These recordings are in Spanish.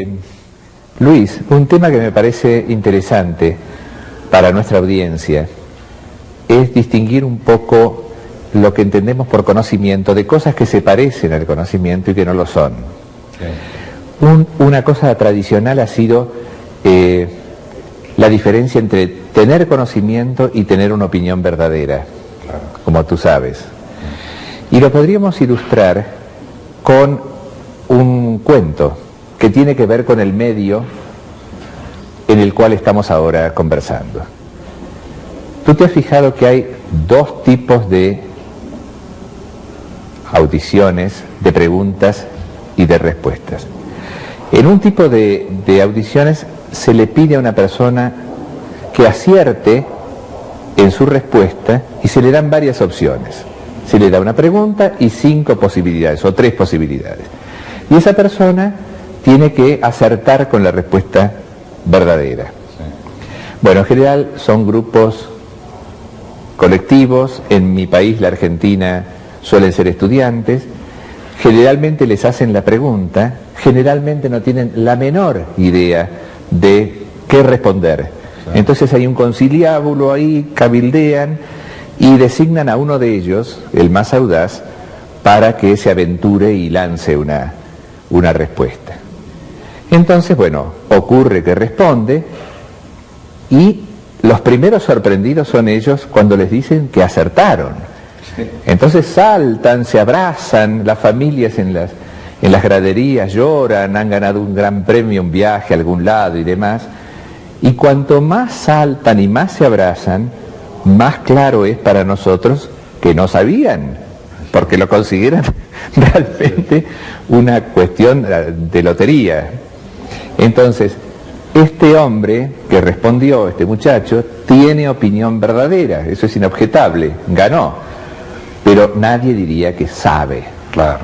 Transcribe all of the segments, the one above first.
Eh, Luis, un tema que me parece interesante para nuestra audiencia es distinguir un poco lo que entendemos por conocimiento de cosas que se parecen al conocimiento y que no lo son. una cosa tradicional ha sido eh, la diferencia entre tener conocimiento y tener una opinión verdadera, como tú sabes. Y lo podríamos ilustrar con un cuento que tiene que ver con el medio en el cual estamos ahora conversando. Tú te has fijado que hay dos tipos de audiciones, de preguntas y de respuestas. En un tipo de, audiciones se le pide a una persona que acierte en su respuesta y se le dan varias opciones. Se le da una pregunta y cinco posibilidades o tres posibilidades. Y esa persona tiene que acertar con la respuesta verdadera. Bueno, en general son grupos colectivos, en mi país, la Argentina, suelen ser estudiantes, generalmente les hacen la pregunta, generalmente no tienen la menor idea de qué responder. Entonces hay un conciliábulo ahí, cabildean y designan a uno de ellos, el más audaz, para que se aventure y lance una, una respuesta. Entonces, bueno, ocurre que responde y los primeros sorprendidos son ellos cuando les dicen que acertaron. Entonces saltan, se abrazan, las familias en las, en las graderías lloran, han ganado un gran premio, un viaje a algún lado y demás. Y cuanto más saltan y más se abrazan, más claro es para nosotros que no sabían, porque lo consideran realmente una cuestión de lotería. Entonces, este hombre que respondió, este muchacho, tiene opinión verdadera, eso es inobjetable, ganó, pero nadie diría que sabe. Claro.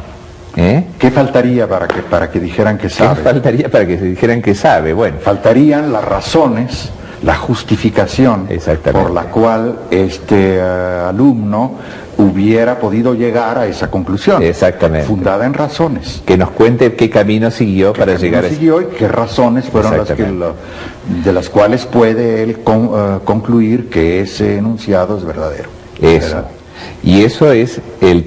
¿Eh? ¿Qué faltaría para que, para que dijeran que sabe? ¿Qué faltaría para que se dijeran que sabe? Bueno. Faltarían las razones, la justificación por la cual este eh, alumno hubiera podido llegar a esa conclusión. Exactamente. Fundada en razones. Que nos cuente qué camino siguió para llegar a siguió y qué razones fueron las que de las cuales puede él eh, concluir que ese enunciado es verdadero. Eso. Y eso es el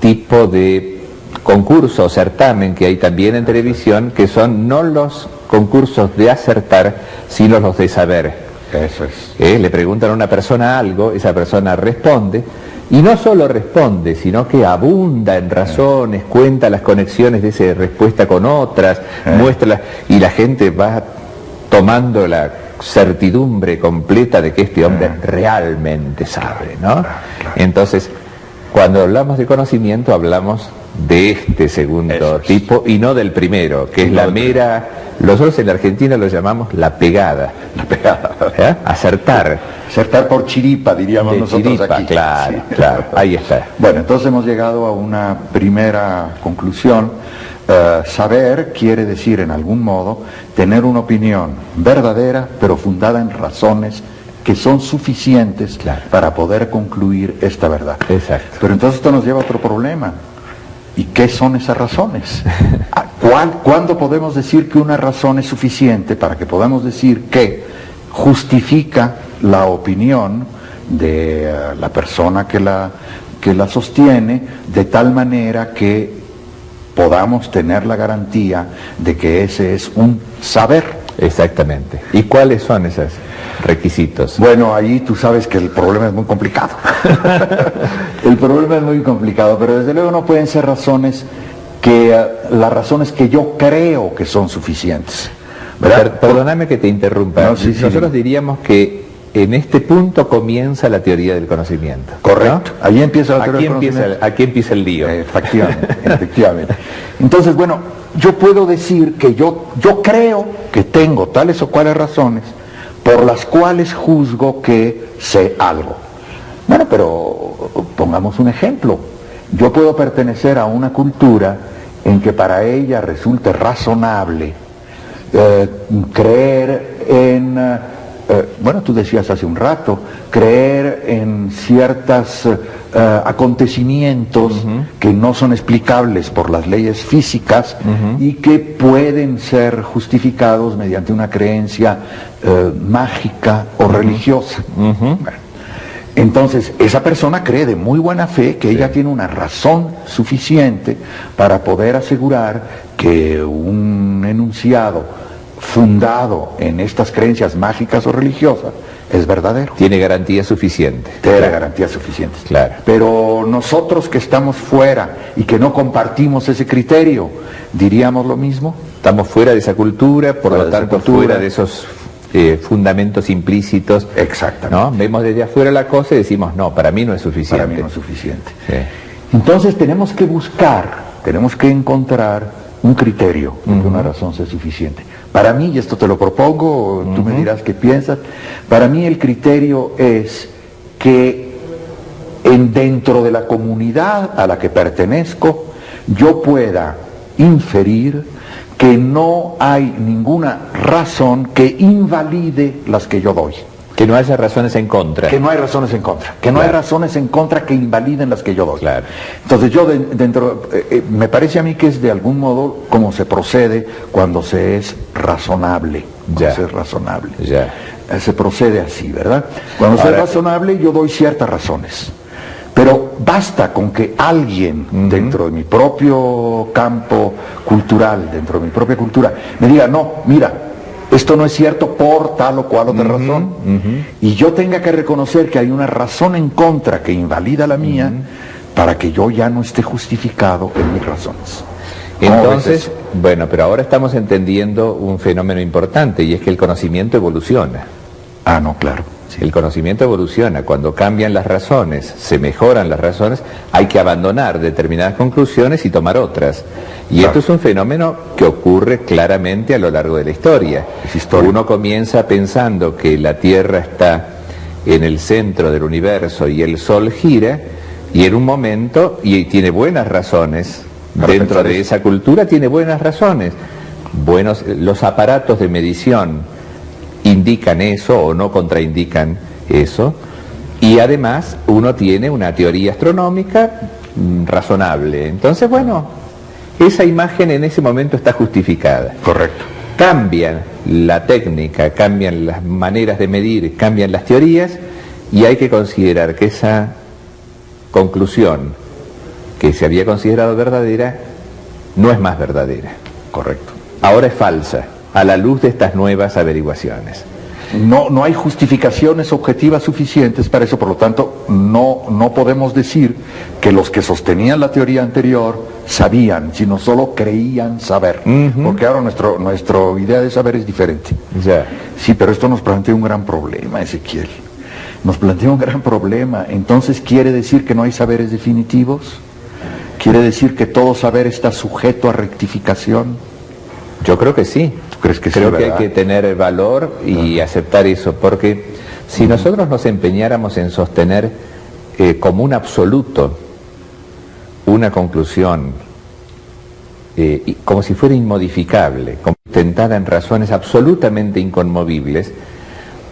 tipo de concurso o certamen que hay también en televisión, que son no los concursos de acertar, sino los de saber. Eso es. ¿Eh? Le preguntan a una persona algo, esa persona responde, y no solo responde, sino que abunda en razones, cuenta las conexiones de esa respuesta con otras, eh. muestra, y la gente va tomando la certidumbre completa de que este hombre eh. realmente sabe, ¿no? Entonces, cuando hablamos de conocimiento hablamos de este segundo tipo y no del primero, que es la mera, nosotros en la Argentina lo llamamos la pegada. La pegada. ¿Eh? Acertar. Acertar por chiripa, diríamos nosotros aquí. Claro, claro, ahí está. Bueno, entonces hemos llegado a una primera conclusión. Eh, saber quiere decir, en algún modo, tener una opinión verdadera, pero fundada en razones que son suficientes para poder concluir esta verdad. Exacto. Pero entonces esto nos lleva a otro problema ¿Y qué son esas razones? ¿Cuándo podemos decir que una razón es suficiente para que podamos decir que justifica la opinión de eh, la persona que la, que la sostiene de tal manera que podamos tener la garantía de que ese es un saber? Exactamente. ¿Y cuáles son esos requisitos? Bueno, ahí tú sabes que el problema es muy complicado. el problema es muy complicado, pero desde luego no pueden ser razones que eh, las razones que yo creo que son suficientes. perdóname que te interrumpa. Nosotros diríamos que en este punto comienza la teoría del conocimiento. Correcto. Ahí empieza la teoría del conocimiento. aquí empieza el lío. Efectivamente, efectivamente. Entonces, bueno, yo puedo decir que yo, yo creo que tengo tales o cuales razones por las cuales juzgo que sé algo. Bueno, pero pongamos un ejemplo. Yo puedo pertenecer a una cultura en que para ella resulte razonable eh, creer en eh, bueno, tú decías hace un rato, creer en ciertos eh, acontecimientos que no son explicables por las leyes físicas y que pueden ser justificados mediante una creencia eh, mágica o religiosa. Entonces, esa persona cree de muy buena fe que ella tiene una razón suficiente para poder asegurar que un enunciado fundado en estas creencias mágicas o religiosas es verdadero. Tiene garantía suficiente. Tiene garantía garantías suficientes. Claro. Pero nosotros que estamos fuera y que no compartimos ese criterio, ¿diríamos lo mismo? Estamos fuera de esa cultura, por lo tanto fuera de esos eh, fundamentos implícitos. Exactamente. ¿no? Vemos desde afuera la cosa y decimos, no, para mí no es suficiente. Para mí no es suficiente. Entonces tenemos que buscar, tenemos que encontrar un criterio que una razón sea suficiente. Para mí, y esto te lo propongo, tú me dirás qué piensas, para mí el criterio es que en, dentro de la comunidad a la que pertenezco yo pueda inferir que no hay ninguna razón que invalide las que yo doy. Que no haya razones en contra. Que no hay razones en contra. Que no hay razones en contra que invaliden las que yo doy. Claro. Entonces yo dentro, eh, eh, me parece a mí que es de algún modo como se procede cuando se es razonable. Cuando se es razonable. Ya. Eh, se procede así, ¿verdad? Cuando se es razonable yo doy ciertas razones. Pero basta con que alguien dentro de mi propio campo cultural, dentro de mi propia cultura, me diga, no, mira, esto no es cierto por tal o cual otra razón, y yo tenga que reconocer que hay una razón en contra que invalida la mía, para que yo ya no esté justificado en mis razones. Entonces, bueno, pero ahora estamos entendiendo un fenómeno importante y es que el conocimiento evoluciona. Ah, no, claro. El conocimiento evoluciona, cuando cambian las razones, se mejoran las razones, hay que abandonar determinadas conclusiones y tomar otras. Y esto es un fenómeno que ocurre claramente a lo largo de la historia. Uno comienza pensando que la Tierra está en el centro del universo y el Sol gira, y en un momento, y tiene buenas razones, dentro de esa cultura tiene buenas razones. Buenos, los aparatos de medición indican eso o no contraindican eso. Y además uno tiene una teoría astronómica mm, razonable. Entonces, bueno, esa imagen en ese momento está justificada. Correcto. Cambian la técnica, cambian las maneras de medir, cambian las teorías y hay que considerar que esa conclusión que se había considerado verdadera no es más verdadera. Correcto. Ahora es falsa a la luz de estas nuevas averiguaciones. No, no hay justificaciones objetivas suficientes para eso, por lo tanto, no, no podemos decir que los que sostenían la teoría anterior sabían, sino solo creían saber, porque ahora nuestro, nuestra idea de saber es diferente. Sí, pero esto nos plantea un gran problema, Ezequiel. Nos plantea un gran problema. Entonces, ¿quiere decir que no hay saberes definitivos? ¿Quiere decir que todo saber está sujeto a rectificación? Yo creo que sí. Crees que creo que hay que tener valor y aceptar eso, porque si nosotros nos empeñáramos en sostener eh, como un absoluto una conclusión, eh, como si fuera inmodificable, sustentada en razones absolutamente inconmovibles,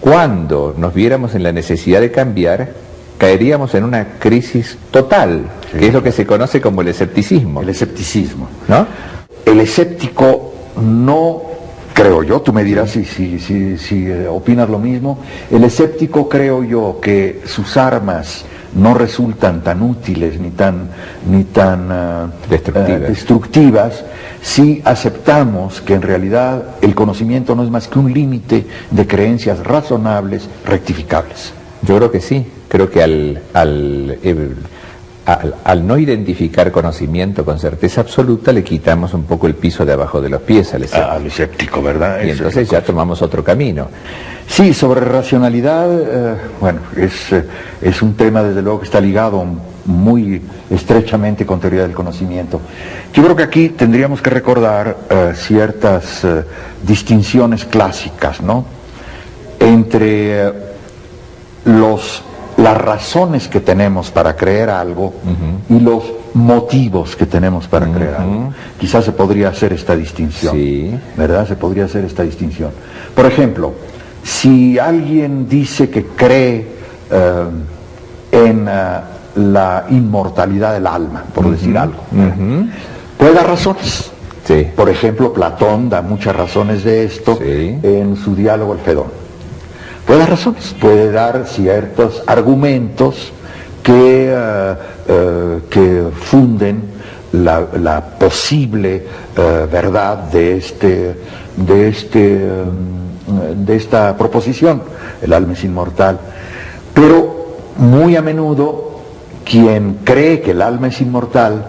cuando nos viéramos en la necesidad de cambiar, caeríamos en una crisis total, que es lo que se conoce como el escepticismo. El escepticismo. ¿No? El escéptico no creo yo, tú me dirás si, si, si, si, eh, opinas lo mismo, el escéptico creo yo que sus armas no resultan tan útiles ni tan, ni tan eh, destructivas. Eh, destructivas si aceptamos que en realidad el conocimiento no es más que un límite de creencias razonables, rectificables. Yo creo que sí, creo que al, al al, no identificar conocimiento con certeza absoluta, le quitamos un poco el piso de abajo de los pies al escéptico. Al escéptico, ¿verdad? Y entonces ya tomamos otro camino. Sí, sobre racionalidad, eh, bueno, es, eh, es un tema desde luego que está ligado muy estrechamente con teoría del conocimiento. Yo creo que aquí tendríamos que recordar eh, ciertas distinciones clásicas, ¿no? Entre los las razones que tenemos para creer algo y los motivos que tenemos para creer algo. Quizás se podría hacer esta distinción, sí. ¿verdad? Se podría hacer esta distinción. Por ejemplo, si alguien dice que cree eh, en eh, la inmortalidad del alma, por decir algo, puede dar razones. Sí. Por ejemplo, Platón da muchas razones de esto Sí. en su diálogo El Fedón. Puede dar razones, puede dar ciertos argumentos que, eh, eh, que funden la, posible eh, verdad de, este, de, este, eh, de esta proposición, el alma es inmortal. Pero muy a menudo quien cree que el alma es inmortal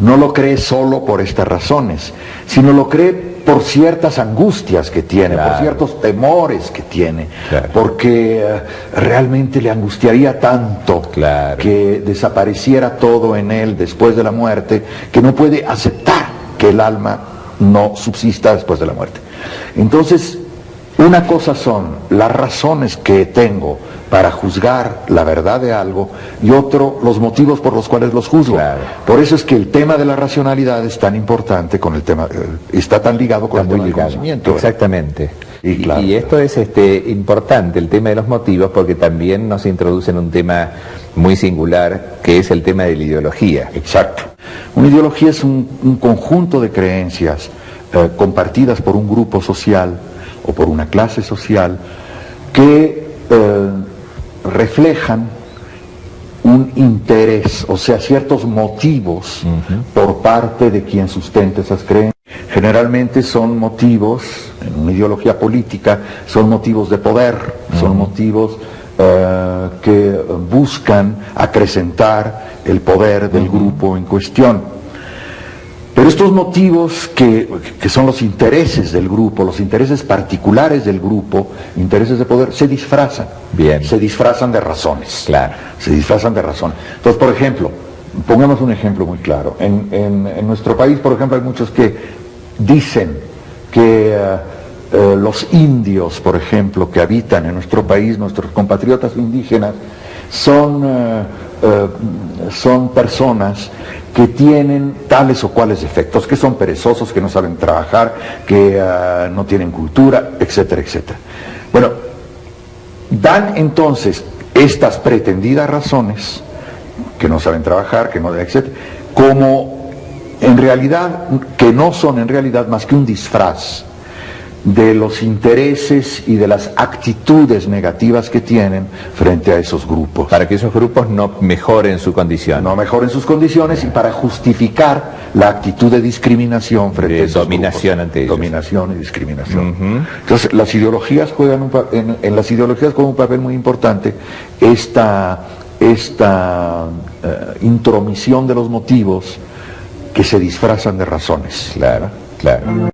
no lo cree solo por estas razones, sino lo cree por ciertas angustias que tiene, por ciertos temores que tiene, Claro. porque eh, realmente le angustiaría tanto Claro. que desapareciera todo en él después de la muerte, que no puede aceptar que el alma no subsista después de la muerte. Entonces, una cosa son las razones que tengo para juzgar la verdad de algo y otro los motivos por los cuales los juzgo. Claro. Por eso es que el tema de la racionalidad es tan importante con el tema, eh, está tan ligado con Está el muy tema del conocimiento. Exactamente. Y Y, claro. y esto es este, importante, el tema de los motivos, porque también nos introduce en un tema muy singular, que es el tema de la ideología. Exacto. Una ideología es un, un conjunto de creencias eh, compartidas por un grupo social o por una clase social que eh, reflejan un interés, o sea, ciertos motivos por parte de quien sustenta esas creencias. Generalmente son motivos, en una ideología política, son motivos de poder, son motivos eh, que buscan acrecentar el poder del grupo en cuestión. Pero estos motivos que, que son los intereses del grupo, los intereses particulares del grupo, intereses de poder, se disfrazan. Bien. Se disfrazan de razones. Claro. Se disfrazan de razón. Entonces, por ejemplo, pongamos un ejemplo muy claro. En, en- en nuestro país, por ejemplo, hay muchos que dicen que eh, eh, los indios, por ejemplo, que habitan en nuestro país, nuestros compatriotas indígenas, son, eh, eh, son personas que tienen tales o cuales defectos, que son perezosos, que no saben trabajar, que eh, no tienen cultura, etcétera, etcétera. Bueno, dan entonces estas pretendidas razones, que no saben trabajar, que no, etcétera, como en realidad, que no son en realidad más que un disfraz de los intereses y de las actitudes negativas que tienen frente a esos grupos. Para que esos grupos no mejoren su condición. no mejoren sus condiciones y para justificar la actitud de discriminación frente De a esos dominación grupos. ante ellos. Dominación y discriminación. Entonces, las ideologías juegan un en, en las ideologías juega un papel muy importante esta, esta eh, intromisión de los motivos que se disfrazan de razones. Claro, claro.